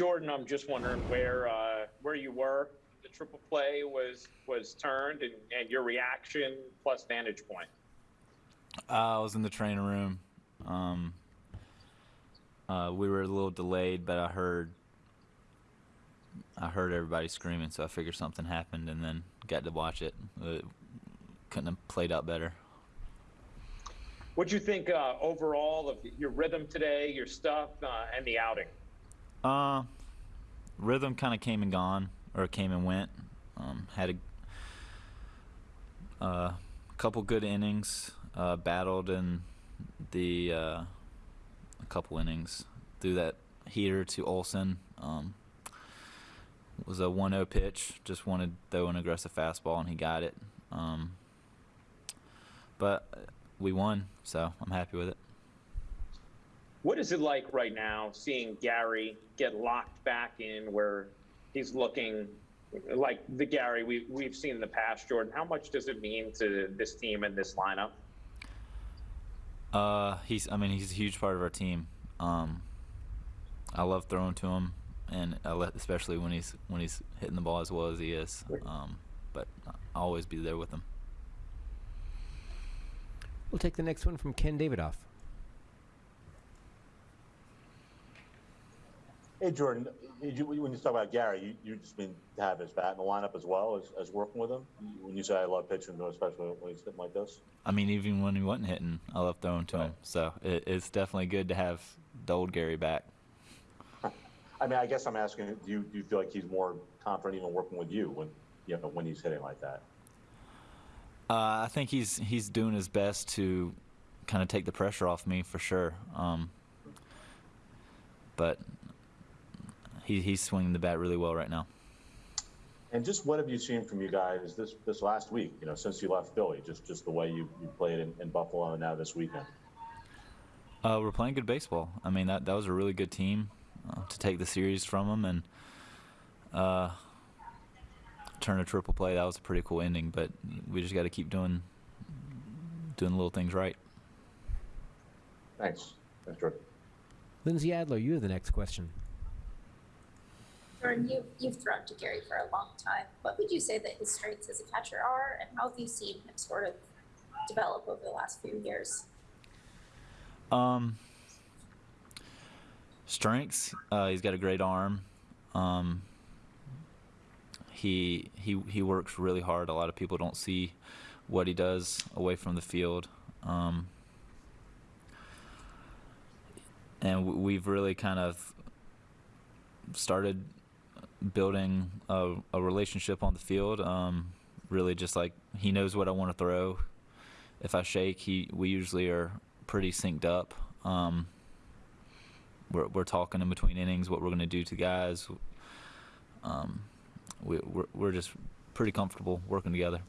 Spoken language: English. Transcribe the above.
Jordan, I'm just wondering where uh, where you were. The triple play was was turned, and, and your reaction plus vantage point. Uh, I was in the training room. Um, uh, we were a little delayed, but I heard I heard everybody screaming, so I figured something happened, and then got to watch it. It couldn't have played out better. What do you think uh, overall of your rhythm today, your stuff, uh, and the outing? Uh, rhythm kind of came and gone, or came and went. Um, had a uh, couple good innings. Uh, battled in the uh, a couple innings threw that heater to Olson. Um, was a 1-0 pitch. Just wanted to throw an aggressive fastball, and he got it. Um, but we won, so I'm happy with it. What is it like right now seeing Gary get locked back in where he's looking like the Gary we, we've seen in the past, Jordan? How much does it mean to this team and this lineup? Uh, he's. I mean, he's a huge part of our team. Um, I love throwing to him, and I let, especially when he's when he's hitting the ball as well as he is. Um, but I'll always be there with him. We'll take the next one from Ken Davidoff. Hey, Jordan, you, when you talk about Gary, you, you just mean to have his bat in the lineup as well as, as working with him? When you say I love pitching to him, especially when he's hitting like this? I mean, even when he wasn't hitting, I love throwing to him. So it, it's definitely good to have the old Gary back. I mean, I guess I'm asking, do you, do you feel like he's more confident even working with you when, you know, when he's hitting like that? Uh, I think he's he's doing his best to kind of take the pressure off me for sure. Um, but he, he's swinging the bat really well right now. And just what have you seen from you guys this this last week? You know, since you left Philly, just just the way you, you played in, in Buffalo and now this weekend. Uh, we're playing good baseball. I mean, that that was a really good team uh, to take the series from them and uh, turn a triple play. That was a pretty cool ending. But we just got to keep doing doing little things right. Thanks. Thanks, Jordan. Lindsey Adler, you have the next question. Jordan, you, you've thrown to Gary for a long time. What would you say that his strengths as a catcher are, and how have you seen him sort of develop over the last few years? Um, strengths. Uh, he's got a great arm. Um, he he he works really hard. A lot of people don't see what he does away from the field. Um, and we've really kind of started building a, a relationship on the field. Um, really, just like he knows what I want to throw. If I shake, he we usually are pretty synced up. Um, we're we're talking in between innings what we're going to do to guys. Um, we, we're we're just pretty comfortable working together.